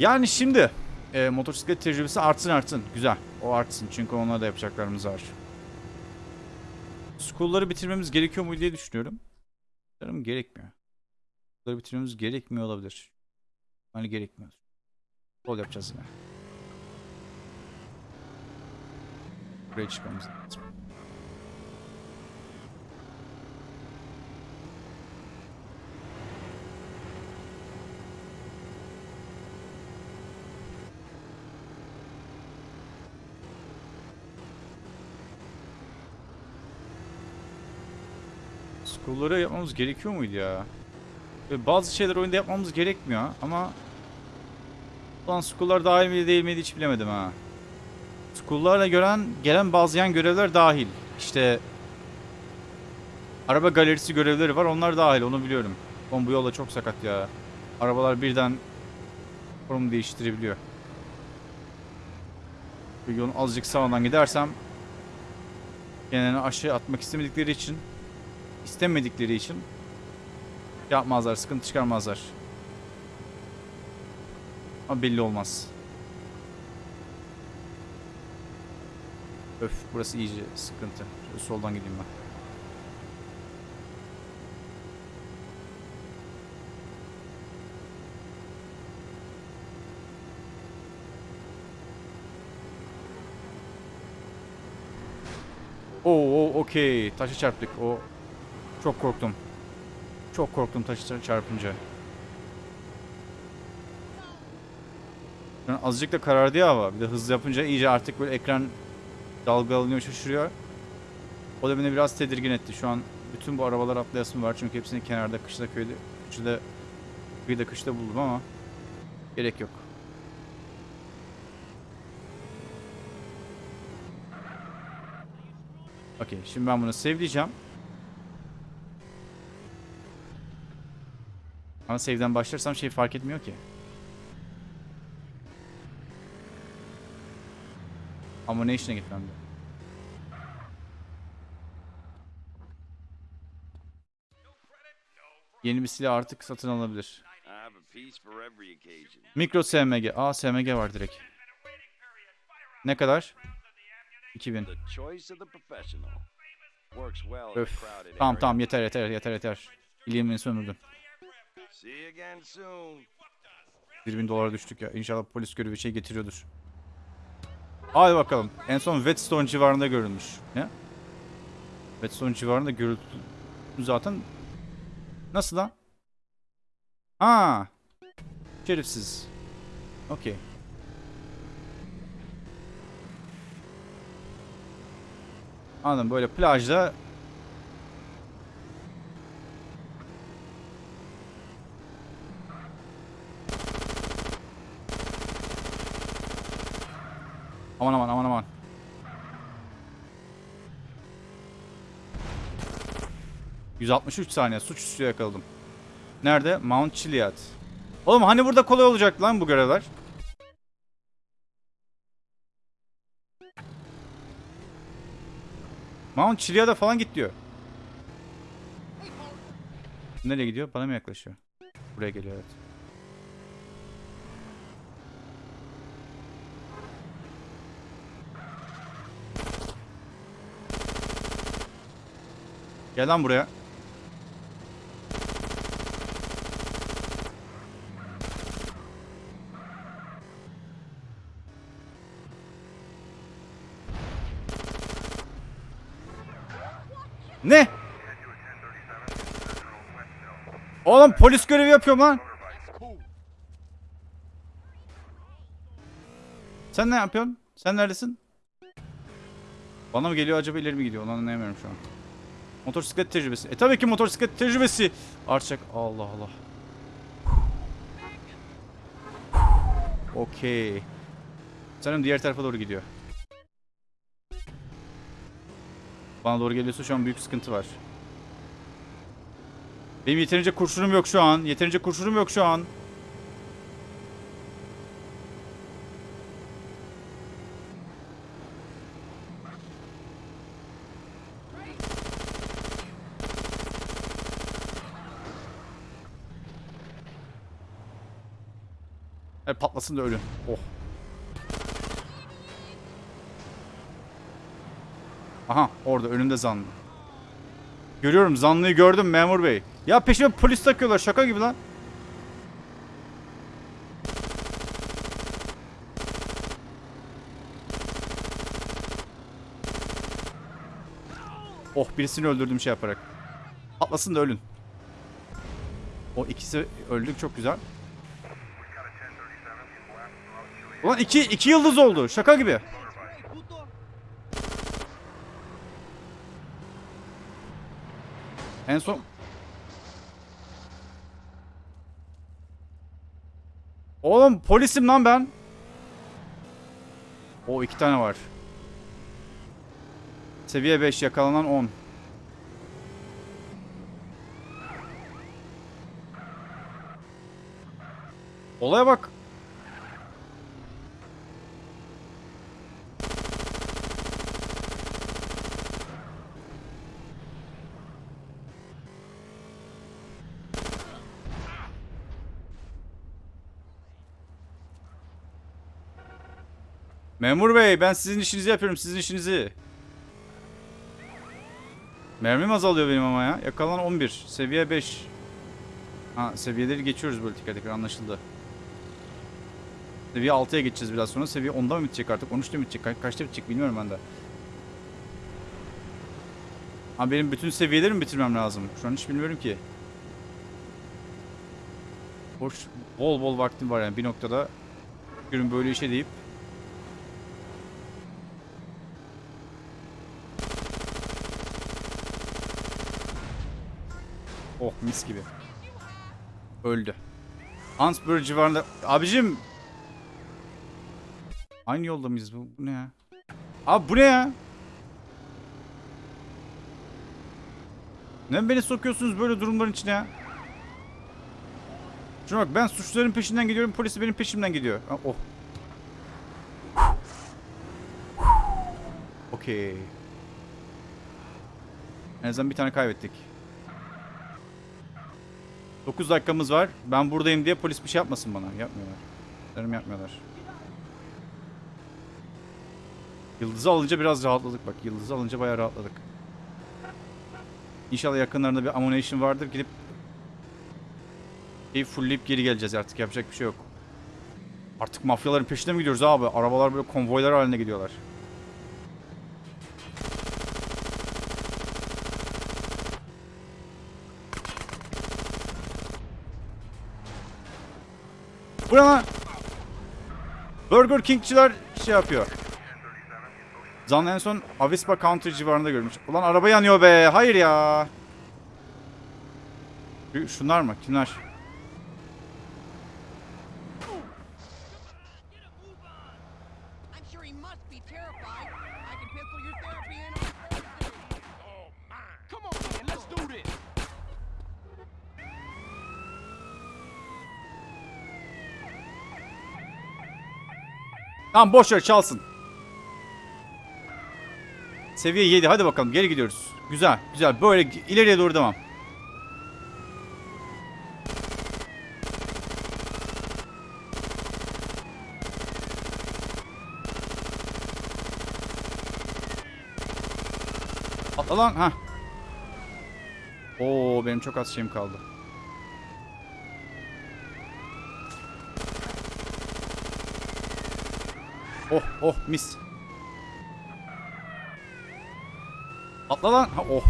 S1: Yani şimdi e, motosiklet tecrübesi artsın artsın. Güzel. O artsın. Çünkü onlara da yapacaklarımız var. School'ları bitirmemiz gerekiyor mu diye düşünüyorum. Sanırım gerekmiyor. School'ları bitirmemiz gerekmiyor olabilir. Hani gerekmiyor. School yapacağız yine. Buraya çıkmamız lazım. School'ları yapmamız gerekiyor muydu ya? Ve bazı şeyler oyunda yapmamız gerekmiyor ama Ulan school'lar dahil miydi değil miydi hiç bilemedim ha. School'larla gören, gelen bazı yan görevler dahil. İşte Araba galerisi görevleri var onlar dahil onu biliyorum. Oğlum bu yolda çok sakat ya. Arabalar birden konum değiştirebiliyor. Bir yolun azıcık sağından gidersem kendini aşağı atmak istemedikleri için istemedikleri için yapmazlar, sıkıntı çıkarmazlar. Ama belli olmaz. Öf burası iyice sıkıntı. Şöyle soldan gideyim ben. Oo, oo okey. Taşa çarptık. O çok korktum. Çok korktum taşa çarpınca. An azıcık da karardı ya hava. Bir de hızlı yapınca iyice artık böyle ekran dalgalanıyor, şaşırıyor. O da beni biraz tedirgin etti. Şu an bütün bu arabalar atlayasım var. Çünkü hepsini kenarda, kışla, köyde, kışla, kıyıda, kışta buldum ama gerek yok. Okey, şimdi ben bunu save'leyeceğim. Ama save'den başlarsam şey fark etmiyor ki. Ammunition'a gitmem de. Yeni bir silah artık satın alabilir.
S4: I have a piece for every occasion.
S1: Mikro SMG. Aa SMG var direkt. Ne kadar? 2000.
S4: The choice of the professional. Works well in a
S1: Öf. Tamam tamam yeter yeter yeter yeter. İliğimi sömürdün.
S4: See you again soon.
S1: 1000 dolara düştük ya. İnşallah polis görevi şey getiriyordur. Hadi bakalım. En son Whetstone civarında görülmüş. Ne? Whetstone civarında görüldü zaten. Nasıl lan? Ha. Şerifsiz. Okey. Anladım böyle plajda Aman aman aman aman. ...163 saniye suçüstü yakaladım. Nerede? Mount Chiliad. Oğlum hani burada kolay olacak lan bu görevler? Mount Chiliad'a falan git diyor. Nereye gidiyor? Bana mı yaklaşıyor? Buraya geliyor evet. Gel lan buraya. Ne? Oğlum polis görevi yapıyorum lan. Sen ne yapıyorsun? Sen neredesin? Bana mı geliyor acaba ileri mi gidiyor? Onu anlayamıyorum şu an. Motosiklet tecrübesi. E tabii ki motosiklet tecrübesi. Arçak. Allah Allah. Okey. Sanırım diğer tarafa doğru gidiyor. Bana doğru geliyorsa şu an büyük sıkıntı var. Benim yeterince kurşunum yok şu an. Yeterince kurşunum yok şu an. Patlasın da ölün. Oh. Aha orada önümde zanlı. Görüyorum zanlıyı gördüm memur bey. Ya peşime polis takıyorlar şaka gibi lan. Oh birisini öldürdüm şey yaparak. Atlasın da ölün. O ikisi öldük çok güzel. Ulan iki, iki yıldız oldu şaka gibi. En son... Oğlum polisim lan ben. O iki tane var. Seviye 5 yakalanan 10. Olaya bak. Memur bey ben sizin işinizi yapıyorum sizin işinizi. Mermim azalıyor benim ama ya. Yakalanan 11. Seviye 5. Ha seviyeleri geçiyoruz böyle teker teker anlaşıldı. Seviye 6'ya geçeceğiz biraz sonra. Seviye 10'da mı bitecek artık? 13'te mi bitecek? Ka- kaçta bitecek bilmiyorum ben de. Ha benim bütün seviyeleri mi bitirmem lazım? Şu an hiç bilmiyorum ki. Boş, bol bol vaktim var yani bir noktada. Görün böyle işe deyip Oh mis gibi. Öldü. Hansburg civarında... Abicim! Aynı yolda mıyız bu? Bu ne ya? Abi bu ne ya? Neden beni sokuyorsunuz böyle durumların içine ya? Şuna bak ben suçluların peşinden gidiyorum polis de benim peşimden gidiyor. Oh. Okey. En azından bir tane kaybettik. 9 dakikamız var. Ben buradayım diye polis bir şey yapmasın bana. Yapmıyorlar. Sanırım yapmıyorlar. Yıldızı alınca biraz rahatladık bak. Yıldızı alınca bayağı rahatladık. İnşallah yakınlarında bir ammunition vardır. Gidip şeyi fullleyip geri geleceğiz artık. Yapacak bir şey yok. Artık mafyaların peşine mi gidiyoruz abi? Arabalar böyle konvoylar haline gidiyorlar. Bu ne lan? Burger King'çiler şey yapıyor. Zanlı en son Avispa Country civarında görmüş. Ulan araba yanıyor be. Hayır ya. Şu- Şunlar mı? Kimler?
S6: I'm sure he must be terrified. I can pencil your therapy in on Thursday.
S2: Oh, my. Come on, man, let's do this.
S1: Tamam boş ver çalsın. Seviye 7 hadi bakalım geri gidiyoruz. Güzel güzel böyle ileriye doğru devam. Atla lan ha. Oo benim çok az şeyim kaldı. Oh oh mis. Atla lan. Ha, oh.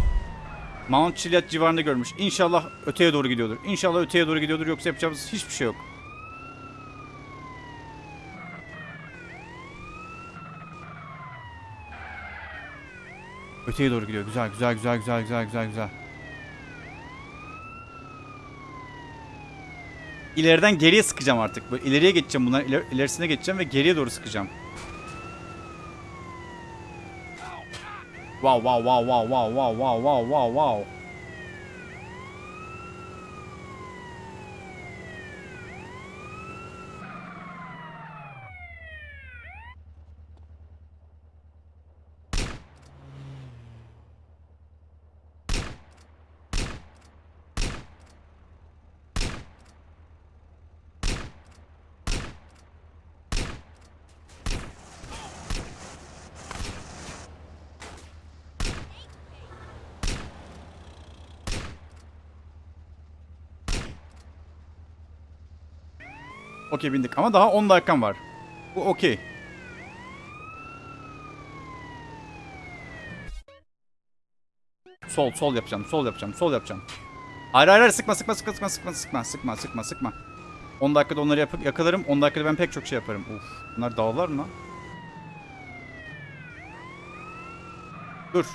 S1: Mount Chiliad civarında görmüş. İnşallah öteye doğru gidiyordur. İnşallah öteye doğru gidiyordur yoksa yapacağımız hiçbir şey yok. Öteye doğru gidiyor. Güzel güzel güzel güzel güzel güzel güzel. İleriden geriye sıkacağım artık. Böyle ileriye geçeceğim bunlar. iler- ilerisine geçeceğim ve geriye doğru sıkacağım. Wow wow wow wow wow wow wow wow wow wow. Okey bindik ama daha 10 dakikam var. Bu okey. Sol sol yapacağım. Sol yapacağım. Sol yapacağım. Hayır hayır sıkma sıkma sıkma sıkma sıkma sıkma sıkma sıkma sıkma. 10 dakikada onları yapıp yakalarım. 10 dakikada ben pek çok şey yaparım. Uf. Bunlar dağlar mı lan? Dur.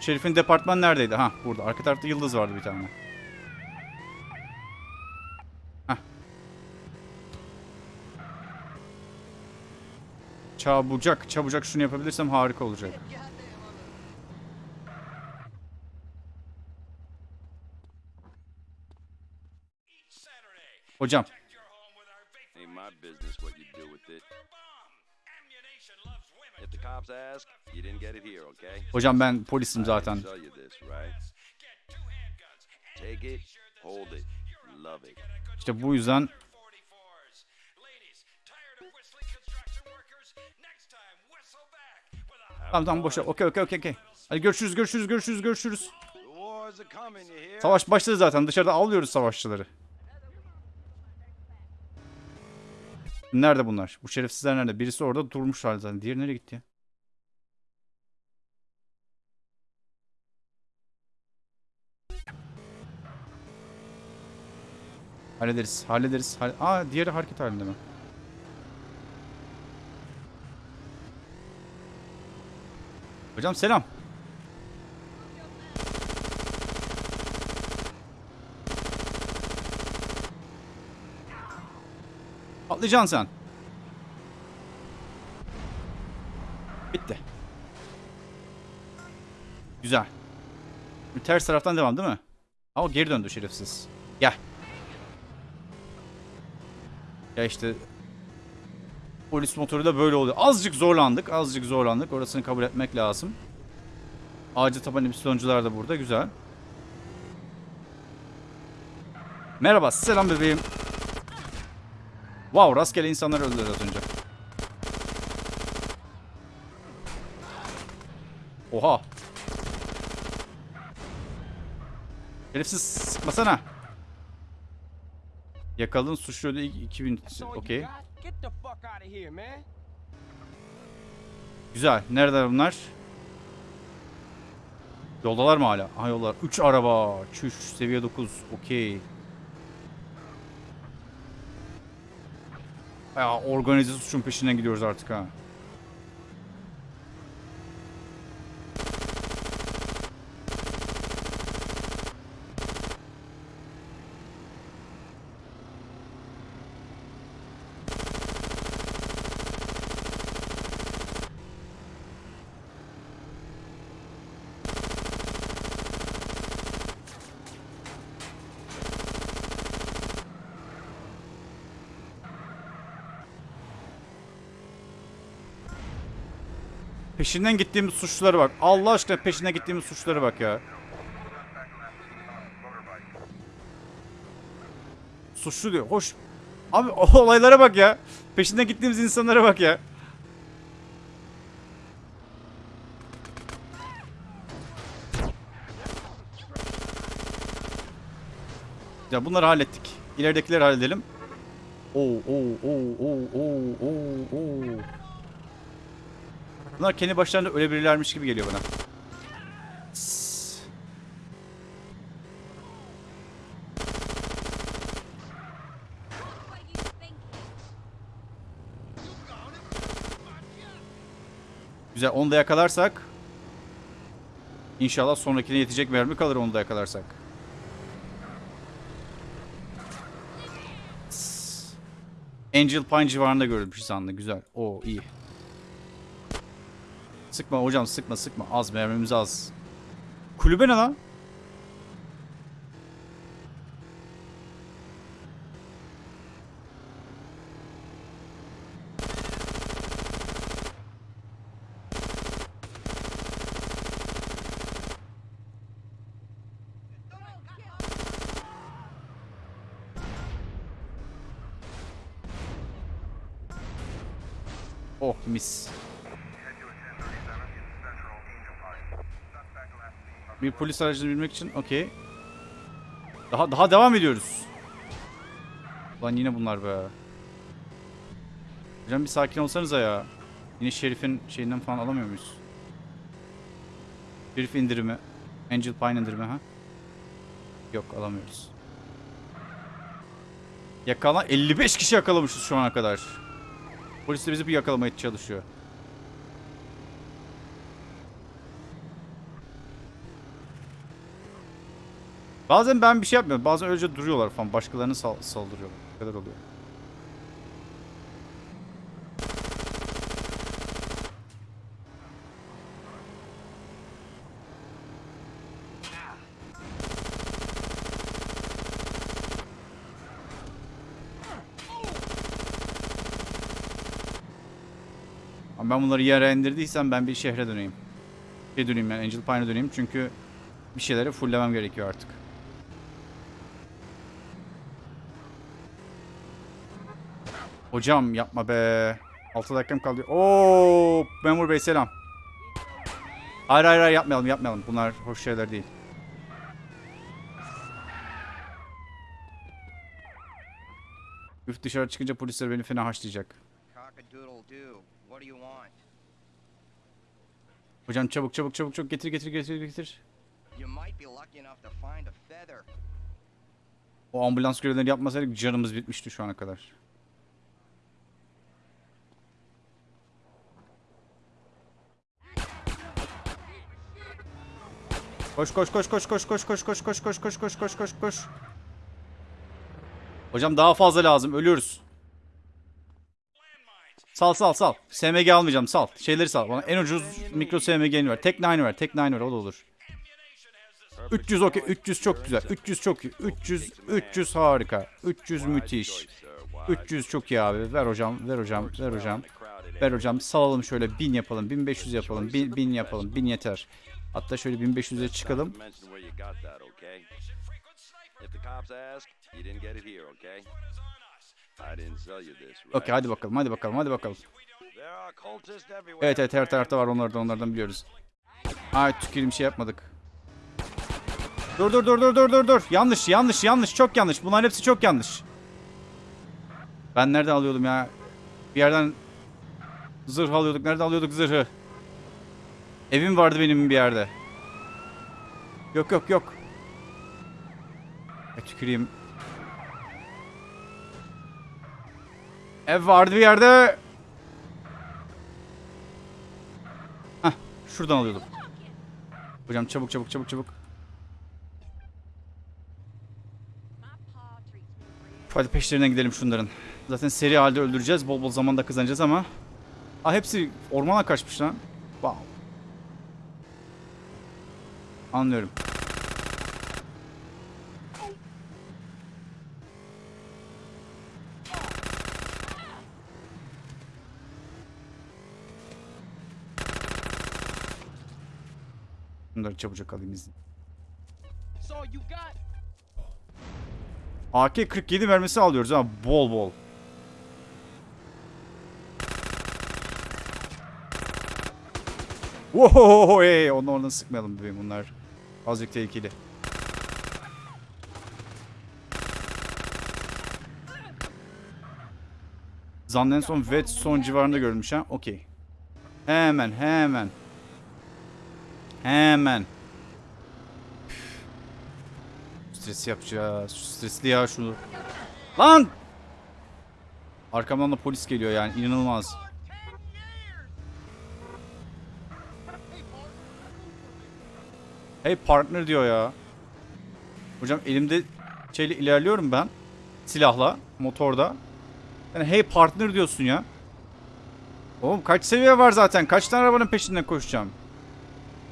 S1: Şerif'in departman neredeydi? Ha burada. Arka tarafta yıldız vardı bir tane. Çabucak, çabucak şunu yapabilirsem harika olacak. Hocam. Hocam ben polisim zaten. İşte bu yüzden Tamam tamam boşa. Okey okey okey okey. Hadi görüşürüz görüşürüz görüşürüz görüşürüz. Savaş başladı zaten. Dışarıda avlıyoruz savaşçıları. Nerede bunlar? Bu şerefsizler nerede? Birisi orada durmuş halde zaten. Diğeri nereye gitti ya? Hallederiz. Hallederiz. Hall Aa diğeri hareket halinde mi? Hocam selam. Atlayacaksın sen. Bitti. Güzel. Bir ters taraftan devam değil mi? O geri döndü şerefsiz. Gel. Ya işte polis motoru da böyle oluyor. Azıcık zorlandık. Azıcık zorlandık. Orasını kabul etmek lazım. Ağacı taban emisyoncular da burada. Güzel. Merhaba. Selam bebeğim. Wow rastgele insanlar öldüler az önce. Oha. Herifsiz sıkmasana. Yakaladın suçlu ödü 2000.
S2: That's all you
S1: Okey. Güzel. Nerede bunlar? Yoldalar mı hala? Aha yollar. 3 araba. Çüş. Seviye 9. Okey. Ya organize suçun peşinden gidiyoruz artık ha. Peşinden gittiğimiz suçlulara bak. Allah aşkına peşinden gittiğimiz suçlulara bak ya. Suçlu diyor. Hoş. Abi olaylara bak ya. Peşinden gittiğimiz insanlara bak ya. Ya bunları hallettik. İleridekileri halledelim. Oo oo oo oo oo oo. Bunlar kendi başlarına ölebilirlermiş gibi geliyor bana. Güzel onu da yakalarsak İnşallah sonrakine yetecek mermi kalır onu da yakalarsak. Angel Pine civarında görülmüş sandı. Güzel. O iyi. Sıkma hocam sıkma sıkma. Az mermimiz az. Kulübe ne lan? Oh mis. Bir polis aracını bilmek için okey. Daha daha devam ediyoruz. Lan yine bunlar be. Hocam bir sakin olsanıza ya. Yine şerifin şeyinden falan alamıyor muyuz? Şerif indirimi. Angel Pine indirimi ha? Yok alamıyoruz. Yakala 55 kişi yakalamışız şu ana kadar. Polis de bizi bir yakalamaya çalışıyor. Bazen ben bir şey yapmıyorum. Bazen öylece duruyorlar falan. Başkalarını sal saldırıyorlar. Bu kadar oluyor. Ben bunları yere indirdiysem ben bir şehre döneyim. Şey döneyim yani Angel Pine'a döneyim çünkü bir şeyleri fulllemem gerekiyor artık. Hocam yapma be. 6 dakikam kaldı. Oo, memur bey selam. Hayır hayır hayır yapmayalım yapmayalım. Bunlar hoş şeyler değil. Üf dışarı çıkınca polisler beni fena haşlayacak. Hocam çabuk çabuk çabuk çabuk getir getir getir getir. O ambulans görevlerini yapmasaydık canımız bitmişti şu ana kadar. Koş koş koş koş koş koş koş koş koş koş koş koş koş koş koş. Hocam daha fazla lazım ölüyoruz. Sal sal sal. SMG almayacağım sal. Şeyleri sal. Bana en ucuz mikro SMG'ni ver. Tek 9 ver. Tek 9 ver o da olur. 300 okey. 300 çok güzel. 300 çok iyi. 300 300 harika. 300 müthiş. 300 çok iyi abi. Ver hocam. Ver hocam. Ver hocam. Ver hocam. Salalım şöyle 1000 yapalım. 1500 yapalım. 1000 1000 yapalım. 1000 yeter. Hatta şöyle 1500'e çıkalım. Okey hadi bakalım. Hadi bakalım. Hadi bakalım. Evet evet her tarafta var onlardan onlardan biliyoruz. Ay tükürüm şey yapmadık. Dur dur dur dur dur dur dur. Yanlış yanlış yanlış çok yanlış. Bunların hepsi çok yanlış. Ben nereden alıyordum ya? Bir yerden zırh alıyorduk. Nereden alıyorduk zırhı? Evim vardı benim bir yerde. Yok yok yok. E, tüküreyim. Ev vardı bir yerde. Hah, şuradan alıyordum. Hocam çabuk çabuk çabuk çabuk. Hadi peşlerinden gidelim şunların. Zaten seri halde öldüreceğiz. Bol bol zaman da kazanacağız ama. Aa hepsi ormana kaçmış lan. Wow. Anlıyorum. Bunları çabucak alayım izin.
S2: So you got
S1: AK-47 mermisi alıyoruz ha bol bol. Hey, onu oradan sıkmayalım bebeğim bunlar. Azıcık tehlikeli. Zanlı son Whetstone civarında görülmüş ha. Okey. Hemen hemen. Hemen. Stres yapacağız. Stresli ya şunu. Lan! Arkamdan da polis geliyor yani inanılmaz. Hey partner diyor ya. Hocam elimde şeyle ilerliyorum ben. Silahla, motorda. Yani hey partner diyorsun ya. Oğlum kaç seviye var zaten? Kaç tane arabanın peşinden koşacağım?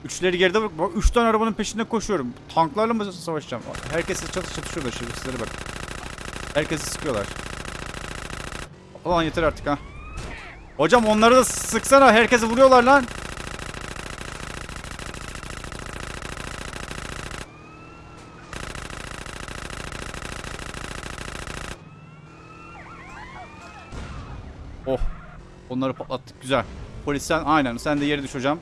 S1: Üçleri geride bak. Üç tane arabanın peşinden koşuyorum. Tanklarla mı savaşacağım? Herkes çatış çatışıyorlar şerefsizlere bak. Herkesi sıkıyorlar. Ulan yeter artık ha. Hocam onları da sıksana. Herkesi vuruyorlar lan. Oh. Onları patlattık. Güzel. Polis sen aynen. Sen de yere düş hocam.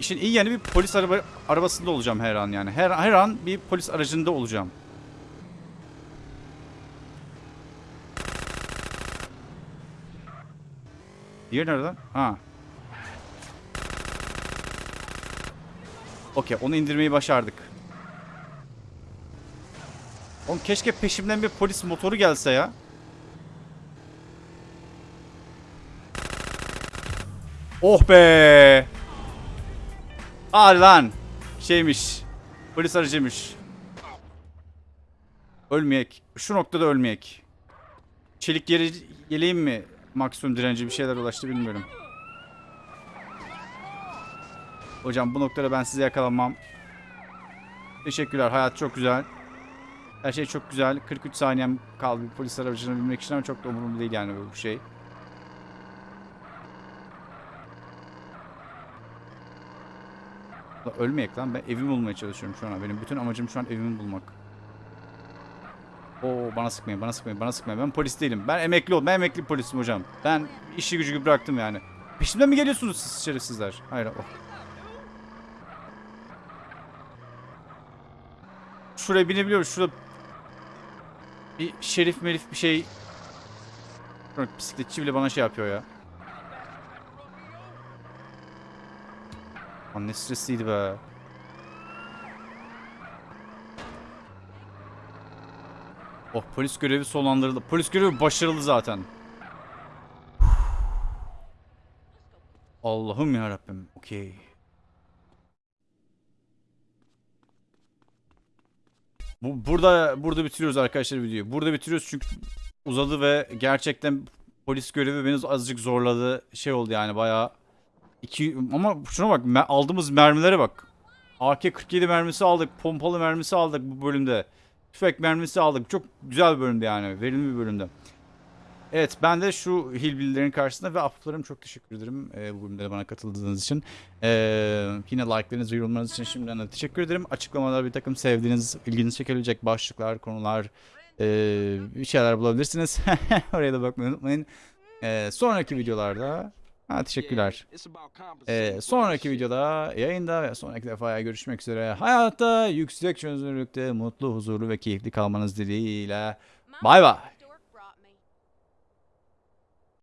S1: İşin iyi yani bir polis araba arabasında olacağım her an yani. Her her an bir polis aracında olacağım. Diğer nereden? Ha. Okey onu indirmeyi başardık. Oğlum keşke peşimden bir polis motoru gelse ya. Oh be. Hadi lan. Şeymiş. Polis aracıymış. Ölmeyek. Şu noktada ölmeyek. Çelik yere yeleğim mi? Maksimum direnci bir şeyler ulaştı bilmiyorum. Hocam bu noktada ben size yakalanmam. Teşekkürler. Hayat çok güzel. Her şey çok güzel. 43 saniyem kaldı polis aracına binmek için ama çok da umurumda değil yani bu şey. Ölmeyek lan. Ben evimi bulmaya çalışıyorum şu an. Benim bütün amacım şu an evimi bulmak. Oo bana sıkmayın, bana sıkmayın, bana sıkmayın. Ben polis değilim. Ben emekli oldum. Ben emekli polisim hocam. Ben işi gücü bıraktım yani. Peşimden mi geliyorsunuz siz şerefsizler? Hayır. Oh. Şuraya binebiliyoruz. Şurada bir şerif melif bir şey. Bisikletçi bile bana şey yapıyor ya. Lan ne stresliydi be. Oh polis görevi sonlandırıldı. Polis görevi başarılı zaten. Allah'ım ya Rabbim. Okey. Bu burada burada bitiriyoruz arkadaşlar videoyu. Burada bitiriyoruz çünkü uzadı ve gerçekten polis görevi beni azıcık zorladı. Şey oldu yani bayağı iki ama şuna bak aldığımız mermilere bak. AK-47 mermisi aldık, pompalı mermisi aldık bu bölümde. Tüfek mermisi aldık. Çok güzel bir bölümdü yani. Verimli bir bölümdü. Evet ben de şu hillbillilerin karşısında ve aflarım çok teşekkür ederim e, bu bölümde bana katıldığınız için. E, yine like'larınız ve yorumlarınız için şimdiden de teşekkür ederim. Açıklamalarda bir takım sevdiğiniz, ilginizi çekebilecek başlıklar, konular, e, bir şeyler bulabilirsiniz. Oraya da bakmayı unutmayın. E, sonraki videolarda ha, teşekkürler. E, sonraki videoda, yayında ve sonraki defaya görüşmek üzere. Hayatta yüksek çözünürlükte, mutlu, huzurlu ve keyifli kalmanız dileğiyle. Bay bay.